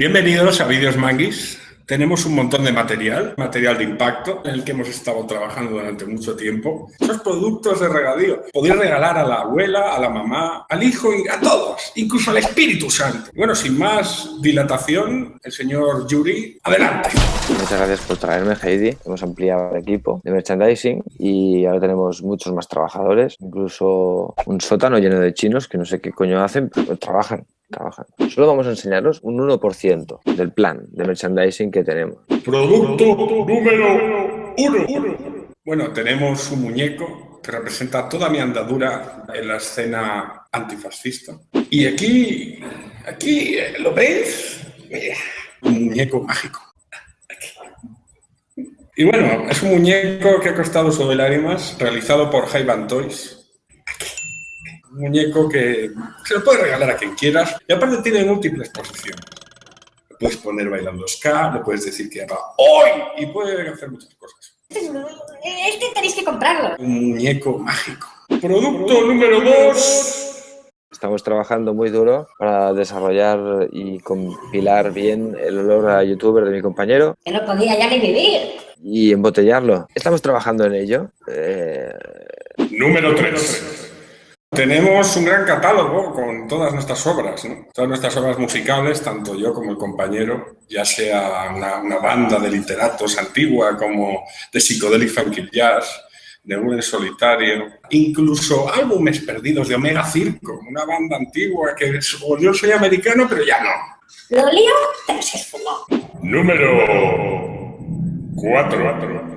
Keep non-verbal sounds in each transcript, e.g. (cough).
Bienvenidos a Vídeos Manguis. Tenemos un montón de material, material de impacto, en el que hemos estado trabajando durante mucho tiempo. Esos productos de regadío. Podéis regalar a la abuela, a la mamá, al hijo, y a todos, incluso al Espíritu Santo. Bueno, sin más dilatación, el señor Yuri, adelante. Muchas gracias por traerme, Heidi. Hemos ampliado el equipo de merchandising y ahora tenemos muchos más trabajadores, incluso un sótano lleno de chinos que no sé qué coño hacen, pero trabajan trabajan. Solo vamos a enseñaros un 1% del plan de merchandising que tenemos. Producto número uno. Bueno, tenemos un muñeco que representa toda mi andadura en la escena antifascista. Y aquí, aquí, ¿lo veis? Un muñeco mágico. Y bueno, es un muñeco que ha costado sobre lágrimas, realizado por Jaivan Toys, muñeco que se lo puedes regalar a quien quieras y aparte tiene múltiples posiciones. Lo puedes poner bailando ska, le puedes decir que haga hoy y puede hacer muchas cosas. Este tenéis que comprarlo. Un muñeco mágico. Producto número dos. Estamos trabajando muy duro para desarrollar y compilar bien el olor a youtuber de mi compañero. Que no podía ya ni vivir. Y embotellarlo. Estamos trabajando en ello. Eh... Número 3. Tenemos un gran catálogo con todas nuestras obras, ¿no? todas nuestras obras musicales, tanto yo como el compañero, ya sea una, banda de literatos antigua como de Psychedelic Funky Jazz, de un solitario, incluso álbumes perdidos de Omega Circo, una banda antigua que es, o yo soy americano, pero ya no. Lo lío, pero se esfumó. Número 4.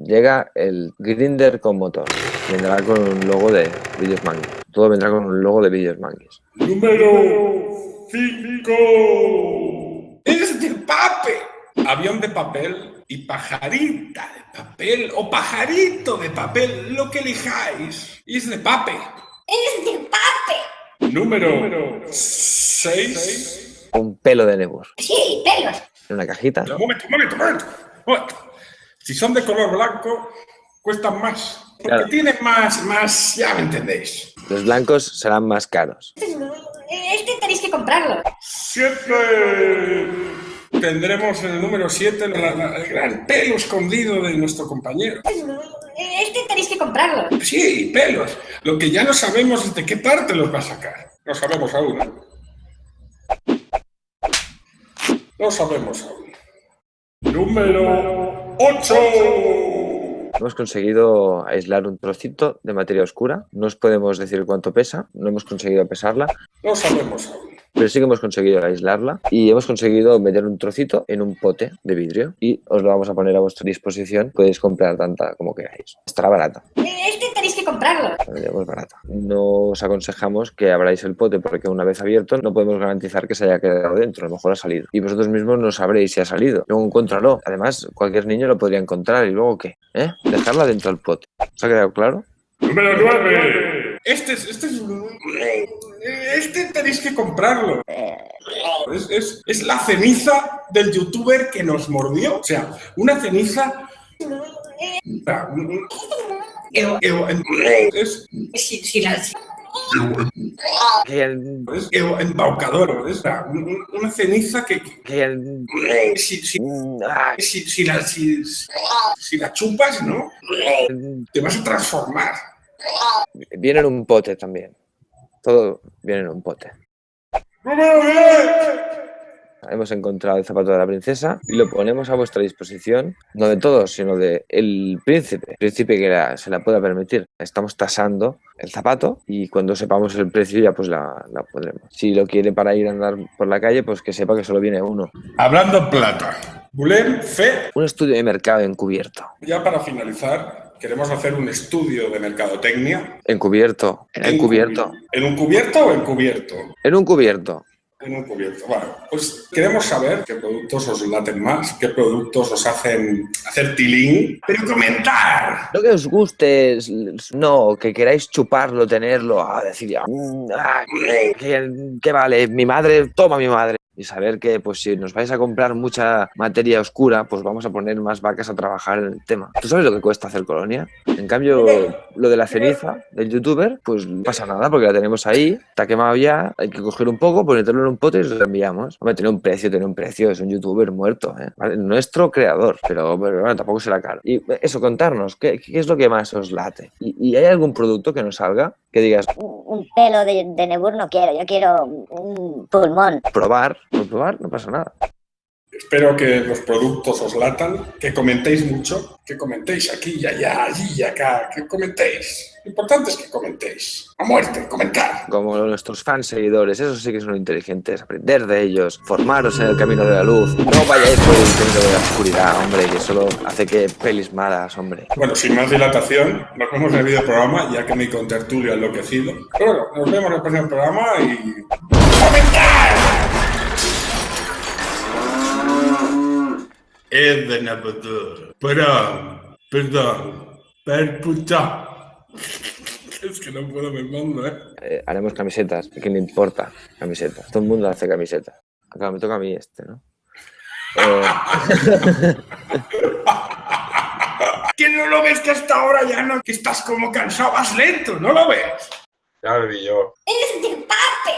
Llega el Grinder con motor. Vendrá con un logo de Videos Manguis. Todo vendrá con un logo de Videos Manguis. Número 5. Es de pape. Avión de papel y pajarita de papel o pajarito de papel, lo que elijáis. Es de pape. Es de pape. Número 6. Un pelo de Nebus. Sí, pelos. En una cajita. Un momento, un momento, un momento. Si son de color blanco, cuestan más. Porque tienen más, más, ya me entendéis. Los blancos serán más caros. Este tenéis que comprarlo. ¡Siete! Tendremos en el número 7 el gran pelo escondido de nuestro compañero. Este tenéis que comprarlo. Sí, pelos. Lo que ya no sabemos es de qué parte los va a sacar. No sabemos aún. No sabemos aún. Número 8. Hemos conseguido aislar un trocito de materia oscura. No os podemos decir cuánto pesa, no hemos conseguido pesarla. No sabemos. Pero sí que hemos conseguido aislarla y hemos conseguido meter un trocito en un pote de vidrio y os lo vamos a poner a vuestra disposición. Podéis comprar tanta como queráis. Estará barata. Este tenéis que comprarlo. Es barata. No os aconsejamos que abráis el pote porque una vez abierto no podemos garantizar que se haya quedado dentro. A lo mejor ha salido. Y vosotros mismos no sabréis si ha salido. Luego encuéntralo. Además, cualquier niño lo podría encontrar y luego ¿qué? ¿Eh? Dejarla dentro del pote. ¿Os ha quedado claro? Número 9. Este es, este es este tenéis que comprarlo. Es, es, la ceniza del youtuber que nos mordió. O sea, una ceniza... Es, si, si es embaucador, es una ceniza que, si, si, si, la, si, la chupas, ¿no? Te vas a transformar. Viene en un pote también. Todo viene en un pote. Hemos encontrado el zapato de la princesa y lo ponemos a vuestra disposición, no de todos, sino de el príncipe, príncipe que se la pueda permitir. Estamos tasando el zapato y cuando sepamos el precio ya pues la, la pondremos. Si lo quiere para ir a andar por la calle, pues que sepa que solo viene uno. Hablando plata, Bulem Fe. Un estudio de mercado encubierto. Ya para finalizar, queremos hacer un estudio de mercadotecnia. Encubierto. En, encubierto. ¿En un cubierto o encubierto? En un cubierto. En un cubierto. Bueno, pues queremos saber qué productos os laten más, qué productos os hacen hacer tilín, pero comentar. Lo que os guste, no, que queráis chuparlo, tenerlo, a decir ya, mm, ah, ¿qué, vale? Mi madre, toma mi madre. Y saber que pues si nos vais a comprar mucha materia oscura, pues vamos a poner más vacas a trabajar en el tema. ¿Tú sabes lo que cuesta hacer colonia? En cambio, lo de la ceniza del youtuber, pues no pasa nada porque la tenemos ahí, está quemado ya, hay que coger un poco, ponerlo en un pote y lo enviamos. Hombre, tiene un precio, tiene un precio, es un youtuber muerto, ¿eh? ¿Vale? Nuestro creador, pero, pero bueno, tampoco será caro. Y eso, contarnos, ¿qué, qué es lo que más os late? ¿Y, y hay algún producto que nos salga que digas, Un un pelo de, de Nebur no quiero, yo quiero un pulmón. probar, por probar, no pasa nada. Espero que los productos os latan, que comentéis mucho, que comentéis aquí y allá, allí y acá, que comentéis. Lo importante es que comentéis. A muerte, comentar. Como nuestros fans seguidores, esos sí que son inteligentes, aprender de ellos, formaros en el camino de la luz, no vayáis por el camino de la oscuridad, hombre, que solo hace que pelis malas, hombre. Bueno, sin más dilatación, nos vemos en el video programa, ya que mi contertulio ha enloquecido. Pero bueno, nos vemos en el próximo programa y... ¡Comentar! Es de Napotor. Perdón, perdón, per puta. (laughs) Es que no puedo, me mando, ¿eh? Eh, haremos camisetas, ¿a quién le importa? Camisetas, todo el mundo hace camisetas. Acá me toca a mí este, ¿no? Eh, (laughs) ¿Que no lo ves que hasta ahora ya no? Que estás como cansado, vas lento, ¿no lo ves? Ya lo vi yo. ¡Eres de pape!